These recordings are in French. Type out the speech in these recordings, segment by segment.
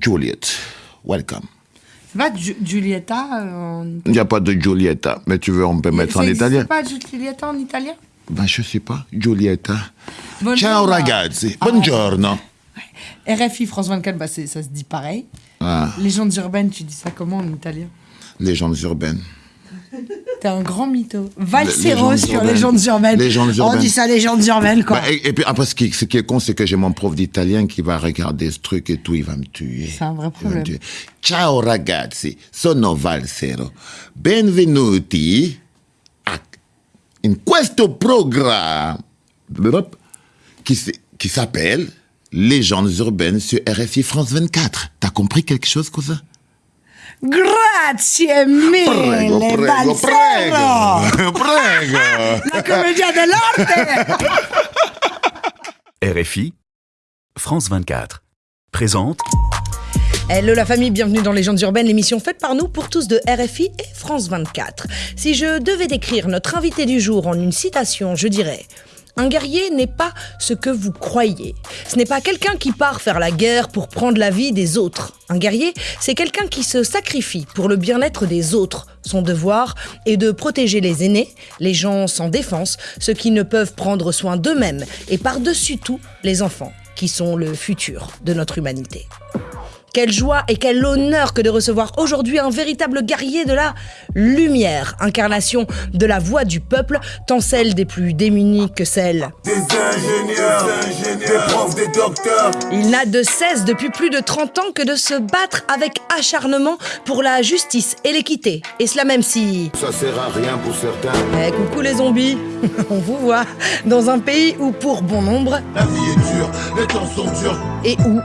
Juliet, welcome. Ju- Giulietta euh, en... Il n'y a pas de Giulietta, mais tu veux, on peut mettre Ça en italien? pas Giulietta en italien? Ben, je sais pas. Giulietta. Buongiorno. Ciao ragazzi, Ah, buongiorno. RFI France 24, bah ça se dit pareil. Ah, Légendes urbaines, tu dis ça comment en italien? Légendes urbaines. T'es un grand mytho. Valsero sur urbaines. légendes urbaines. Légendes On dit ça légendes urbaines, quoi. Bah, et, et puis après, ce qui, ce qui est con, c'est que j'ai mon prof d'italien qui va regarder ce truc et tout, il va me tuer. C'est un vrai problème. Ciao ragazzi, sono Valsero. Benvenuti a, in questo programma qui, qui s'appelle Légendes urbaines sur RFI France 24. T'as compris quelque chose, cousin Grazie mille, Prego, prego, prego. Prego. La commedia dell'arte RFI, France 24, présente Hello la famille, bienvenue dans Légendes urbaines, l'émission faite par nous pour tous de RFI et France 24. Si je devais décrire notre invité du jour en une citation, je dirais un guerrier n'est pas ce que vous croyez. Ce n'est pas quelqu'un qui part faire la guerre pour prendre la vie des autres. Un guerrier, c'est quelqu'un qui se sacrifie pour le bien-être des autres. Son devoir est de protéger les aînés, les gens sans défense, ceux qui ne peuvent prendre soin d'eux-mêmes et par-dessus tout les enfants, qui sont le futur de notre humanité. Quelle joie et quel honneur que de recevoir aujourd'hui un véritable guerrier de la lumière, incarnation de la voix du peuple, tant celle des plus démunis que celle. Des ingénieurs, des profs, des docteurs. Il n'a de cesse depuis plus de 30 ans que de se battre avec acharnement pour la justice et l'équité. Et cela même si... Ça sert à rien pour certains. Eh, coucou les zombies On vous voit dans un pays où pour bon nombre La vie est dure, les temps sont durs. et où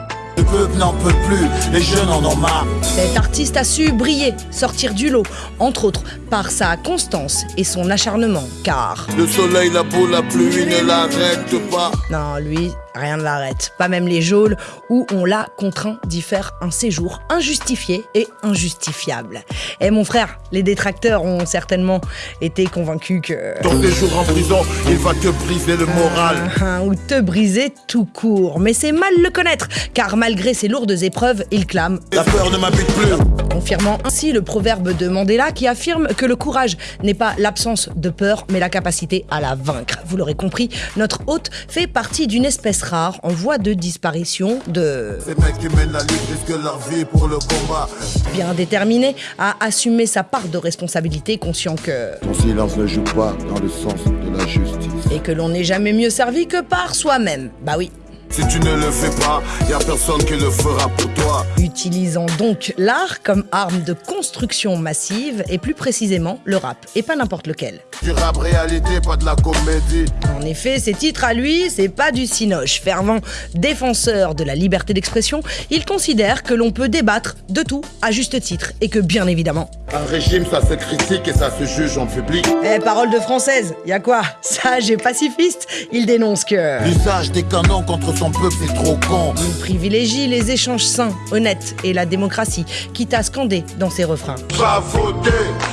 peuple n'en peut plus, les jeunes en ont marre. Cet artiste a su briller, sortir du lot, entre autres par sa constance et son acharnement, car... Le soleil, la beau, la pluie ne l'arrête pas. Non, lui, rien ne l'arrête, pas même les geôles où on l'a contraint d'y faire un séjour injustifié et injustifiable. Et mon frère, les détracteurs ont certainement été convaincus que... Ton séjour en prison, il va te briser le moral. Hein, ou te briser tout court. Mais c'est mal le connaître, car malgré ses lourdes épreuves, il clame La peur ne m'habite plus. confirmant ainsi le proverbe de Mandela qui affirme que le courage n'est pas l'absence de peur, mais la capacité à la vaincre. Vous l'aurez compris, notre hôte fait partie d'une espèce rare en voie de disparition de Ces mecs qui mènent la lutte risquent leur vie pour le combat. bien déterminé à assumer sa part de responsabilité, conscient que Ton silence ne joue pas dans le sens de la justice. et que l'on n'est jamais mieux servi que par soi-même. Bah oui. Si tu ne le fais pas, y a personne qui le fera pour toi. Utilisant donc l'art comme arme de construction massive et plus précisément le rap, et pas n'importe lequel. Du rap réalité, pas de la comédie. En effet, ses titres à lui, c'est pas du cinoche. Fervent défenseur de la liberté d'expression, il considère que l'on peut débattre de tout à juste titre et que bien évidemment. Un régime, ça se critique et ça se juge en public. Eh, parole de française, y a quoi? Sage et pacifiste, il dénonce que. L'usage des canons contre son peuple, c'est trop con. Il privilégie les échanges sains, honnêtes et la démocratie, quitte à scander dans ses refrains. Va voter,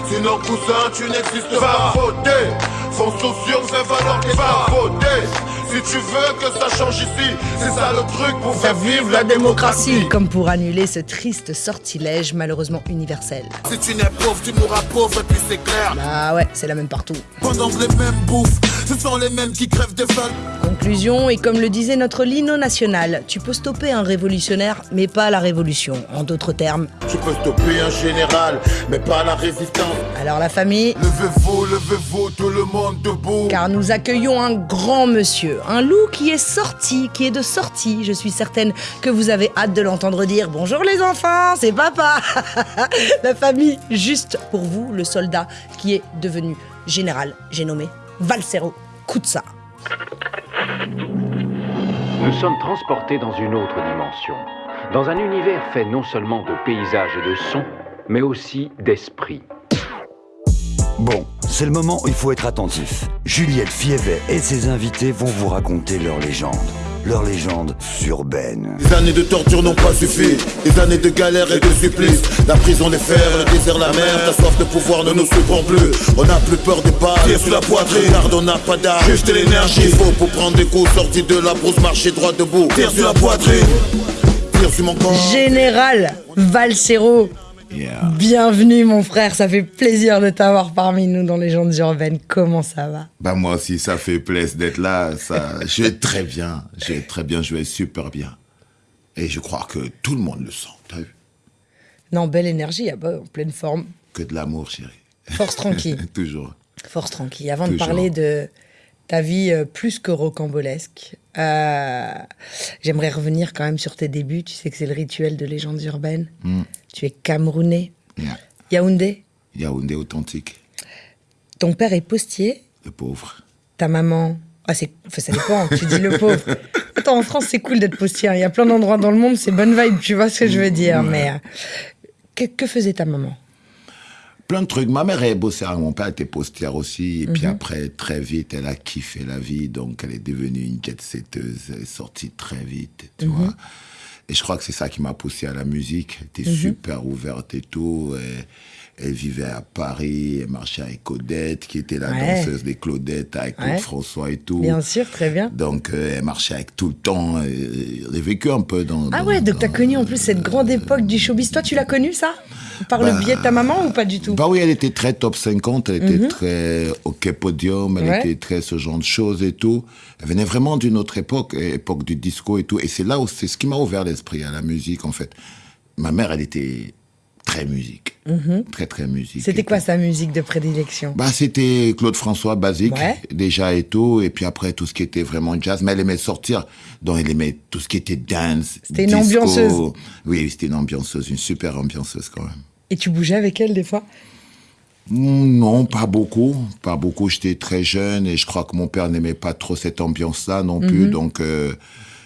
sinon cousin tu n'existes pas. Va voter, fonce sur fais valoir tes va voter. Si tu veux que ça change ici, c'est ça le truc pour faire vivre la démocratie. Comme pour annuler ce triste sortilège malheureusement universel. Si tu n'es pauvre, tu mourras pauvre et puis c'est clair. Bah ouais, c'est la même partout. Pendant que les mêmes bouffent, ce sont les mêmes qui crèvent de faim. Et comme le disait notre lino national, tu peux stopper un révolutionnaire, mais pas la révolution. En d'autres termes. Tu peux stopper un général, mais pas la résistance. Alors la famille, Levez-vous, levez-vous, tout le monde debout. car nous accueillons un grand monsieur, un loup qui est sorti, qui est de sortie. Je suis certaine que vous avez hâte de l'entendre dire bonjour les enfants, c'est papa. la famille, juste pour vous, le soldat qui est devenu général, j'ai nommé Valsero Kutsa. Nous sommes transportés dans une autre dimension, dans un univers fait non seulement de paysages et de sons, mais aussi d'esprit. Bon, c'est le moment où il faut être attentif. Juliette Fievet et ses invités vont vous raconter leur légende. Leur légende urbaine. Des années de torture n'ont pas suffi, des années de galère et de supplice. La prison, les fers, le désert, la mer, ta soif de pouvoir ne nous surprend plus. On n'a plus peur des pas, tire sur la poitrine, garde, on n'a pas d'armes, juste l'énergie. Il faut pour prendre des coups, sortis de la brousse, marcher droit debout, tire sur la poitrine? sur mon corps? Général Valsero, Yeah. bienvenue mon frère, ça fait plaisir de t'avoir parmi nous dans Légendes urbaines. Comment ça va? Bah moi aussi, ça fait plaisir d'être là. Ça, je vais très bien. Je vais très bien, je vais super bien. Et je crois que tout le monde le sent. T'as vu? Non, belle énergie, ah bah, en pleine forme. Que de l'amour, chérie. Force tranquille. Toujours. Force tranquille. Avant de parler de ta vie euh, plus que rocambolesque, euh, j'aimerais revenir quand même sur tes débuts. Tu sais que c'est le rituel de légendes urbaines. Mm. Tu es camerounais. Yeah. Yaoundé. Yaoundé authentique. Ton père est postier. Le pauvre. Ta maman. Ah, c'est. Enfin, ça dépend. tu dis le pauvre. Attends, en France, c'est cool d'être postier. hein. Il y a plein d'endroits dans le monde, c'est bonne vibe. Tu vois ce que je veux dire. Mais. euh, que, que faisait ta maman? Plein de trucs. Ma mère, elle bossait. Mon père était postière aussi. Et Mhm. puis après, très vite, elle a kiffé la vie. Donc, elle est devenue une jet-setteuse. Elle est sortie très vite, tu Mhm. vois. Et je crois que c'est ça qui m'a poussé à la musique. Elle était Mhm. super ouverte et tout. Et elle vivait à Paris. Elle marchait avec Odette, qui était la Ouais. danseuse des Claudettes, avec Ouais. François et tout. Bien sûr, très bien. Donc, euh, elle marchait avec tout le temps. A vécu un peu dans. Ah dans- ouais, donc t'as dans- connu en plus cette grande époque du showbiz. Toi, tu l'as connu ça? Par le biais de ta maman ou pas du tout? Bah oui, elle était très top 50, elle était très OK podium, elle. Ouais. était très ce genre de choses et tout. Elle venait vraiment d'une autre époque, époque du disco et tout. Et c'est là où c'est ce qui m'a ouvert l'esprit à la musique en fait. Ma mère, elle était très musique, très très musique. Mhm. C'était quoi tout. sa musique de prédilection? Bah, c'était Claude François basique, Ouais. déjà et tout. Et puis après, tout ce qui était vraiment jazz. Mais elle aimait sortir. Donc, elle aimait tout ce qui était dance. C'était une ambianceuse. Oui, c'était une ambianceuse, une super ambianceuse quand même. Et tu bougeais avec elle des fois? Mm, Non, pas beaucoup. Pas beaucoup. J'étais très jeune et je crois que mon père n'aimait pas trop cette ambiance-là non plus. Donc, euh,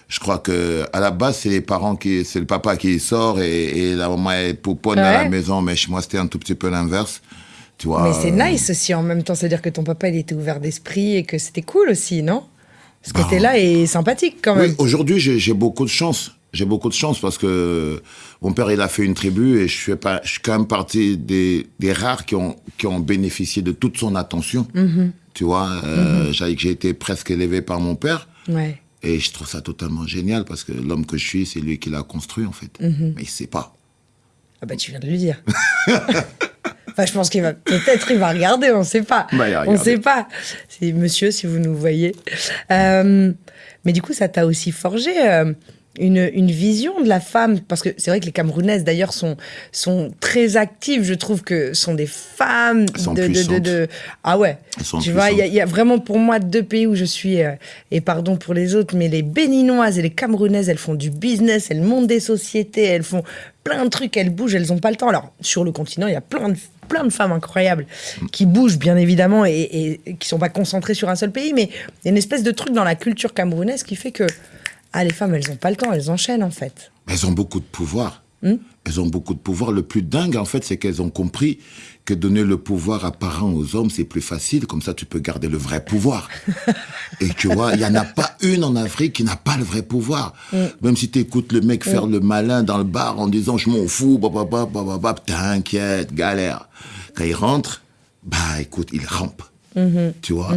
je crois que à la base, c'est les parents qui, c'est le papa qui sort et, et la maman elle pouponne à la maison. Mais chez moi, c'était un tout petit peu l'inverse. Tu vois. Mais c'est nice aussi en même temps, c'est-à-dire que ton papa il était ouvert d'esprit et que c'était cool aussi, non? Ce Bah, côté-là est sympathique quand même. Oui, aujourd'hui, j'ai beaucoup de chance. J'ai beaucoup de chance parce que mon père, il a fait une tribu et je suis, pas, je suis quand même partie des, des rares qui ont, qui ont bénéficié de toute son attention. Mhm. Tu vois, euh, j'ai j'ai été presque élevé par mon père. Ouais. Et je trouve ça totalement génial parce que l'homme que je suis, c'est lui qui l'a construit en fait. Mhm. Mais il sait pas. Ah bah tu viens de le dire. enfin, je pense qu'il va peut-être il va regarder, on sait pas. Bah, on regarder. sait pas. C'est monsieur si vous nous voyez. Euh, mais du coup, ça t'a aussi forgé euh, une, une vision de la femme parce que c'est vrai que les Camerounaises d'ailleurs sont sont très actives. Je trouve que sont des femmes sont de, de, de, puissantes. de- ah ouais. Tu vois, il y, a- y vraiment pour moi deux pays où je suis euh, et pardon pour les autres, mais les Béninoises et les Camerounaises, elles font du business, elles montent des sociétés, elles font plein de trucs, elles bougent, elles ont pas le temps. Alors sur le continent, il y a plein de plein de femmes incroyables qui bougent bien évidemment et, et- et qui sont pas concentrées sur un seul pays, mais il y a une espèce de truc dans la culture camerounaise qui fait que ah les femmes elles ont pas le temps, elles enchaînent en fait. Elles ont beaucoup de pouvoir. Hmm? Elles ont beaucoup de pouvoir. Le plus dingue, en fait, c'est qu'elles ont compris que donner le pouvoir apparent aux hommes, c'est plus facile. Comme ça, tu peux garder le vrai pouvoir. Et tu vois, il n'y en a pas une en Afrique qui n'a pas le vrai pouvoir. Hmm. Même si tu écoutes le mec faire le malin dans le bar en disant je m'en fous, bah, t'inquiète, galère. Quand il rentre, bah écoute, il rampe. Mm-hmm. Tu vois,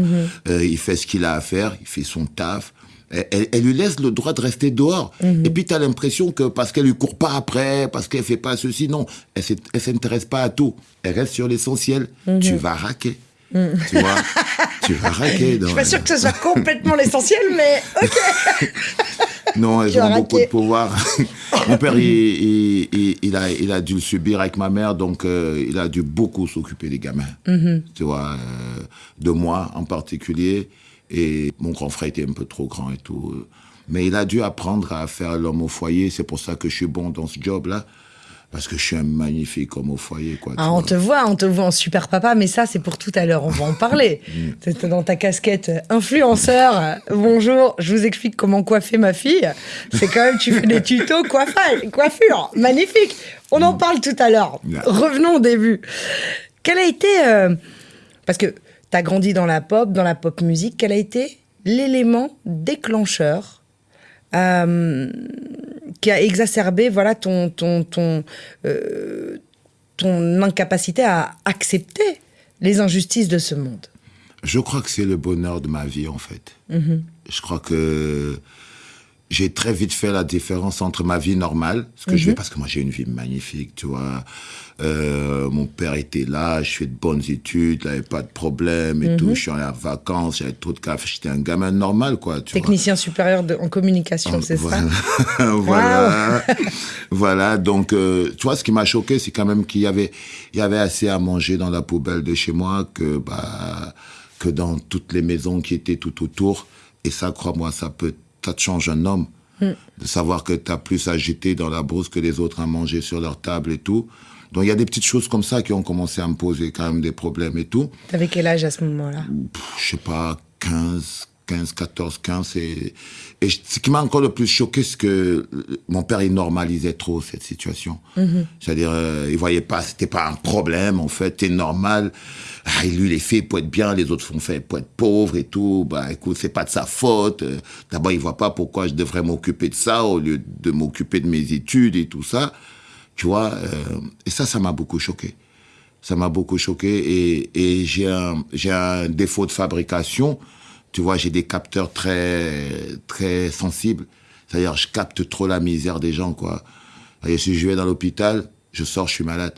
Euh, il fait ce qu'il a à faire, il fait son taf. Elle, lui laisse le droit de rester dehors. Et puis, tu as l'impression que parce qu'elle lui court pas après, parce qu'elle fait pas ceci, non, elle elle s'intéresse pas à tout. Elle reste sur l'essentiel. Tu vas raquer. Tu vois Tu vas raquer. Je suis pas sûre que ce soit complètement l'essentiel, mais ok. Non, elles ont beaucoup de pouvoir. Mon père, il, il- il- il a, il a dû le subir avec ma mère, donc euh, il a dû beaucoup s'occuper des gamins. Tu vois, euh, de moi en particulier. Et mon grand frère était un peu trop grand et tout. Mais il a dû apprendre à faire l'homme au foyer. C'est pour ça que je suis bon dans ce job-là. Parce que je suis un magnifique homme au foyer, quoi. Ah, on vois. te voit, on te voit en super papa, mais ça, c'est pour tout à l'heure. On va en parler. Mm. T'es dans ta casquette euh, influenceur. euh, Bonjour, je vous explique comment coiffer ma fille. C'est quand même, tu fais des tutos coiffage, coiffure. Magnifique. On en parle tout à l'heure. Revenons au début. Quel a été. euh, parce que t'as grandi dans la pop, dans la pop musique. Quel a été l'élément déclencheur euh, qui a exacerbé voilà ton ton ton euh, ton incapacité à accepter les injustices de ce monde? Je crois que c'est le bonheur de ma vie, en fait. Mhm. Je crois que j'ai très vite fait la différence entre ma vie normale, ce que je fais parce que moi j'ai une vie magnifique, tu vois. Euh, mon père était là, je fais de bonnes études, il n'avait pas de problème et tout. Je suis allé en vacances, j'avais trop de café, j'étais un gamin normal, quoi. Tu vois. Technicien supérieur de- en communication, c'est voilà. ça voilà. voilà. Donc, euh, tu vois, ce qui m'a choqué, c'est quand même qu'il y avait, il y avait assez à manger dans la poubelle de chez moi que, bah, que dans toutes les maisons qui étaient tout autour. Et ça, crois-moi, ça peut, ça te change un homme. De savoir que tu as plus jeter dans la brousse que les autres à manger sur leur table et tout. Donc, il y a des petites choses comme ça qui ont commencé à me poser quand même des problèmes et tout. T'avais quel âge à ce moment-là? Je sais pas, 15, 15, 14, 15. Et, ce qui m'a encore le plus choqué, c'est que mon père, il normalisait trop cette situation. C'est-à-dire, euh, il voyait pas, c'était pas un problème, en fait, c'est normal. Ah, lui, il est fait pour être bien, les autres font fait pour être pauvres et tout. Bah, écoute, c'est pas de sa faute. Euh, D'abord, il voit pas pourquoi je devrais m'occuper de ça au lieu de m'occuper de mes études et tout ça. Tu vois, euh, et ça, ça m'a beaucoup choqué. Ça m'a beaucoup choqué et, et j'ai un, j'ai un défaut de fabrication. Tu vois, j'ai des capteurs très, très sensibles. C'est-à-dire, je capte trop la misère des gens, quoi. Si je vais dans l'hôpital, je sors, je suis malade.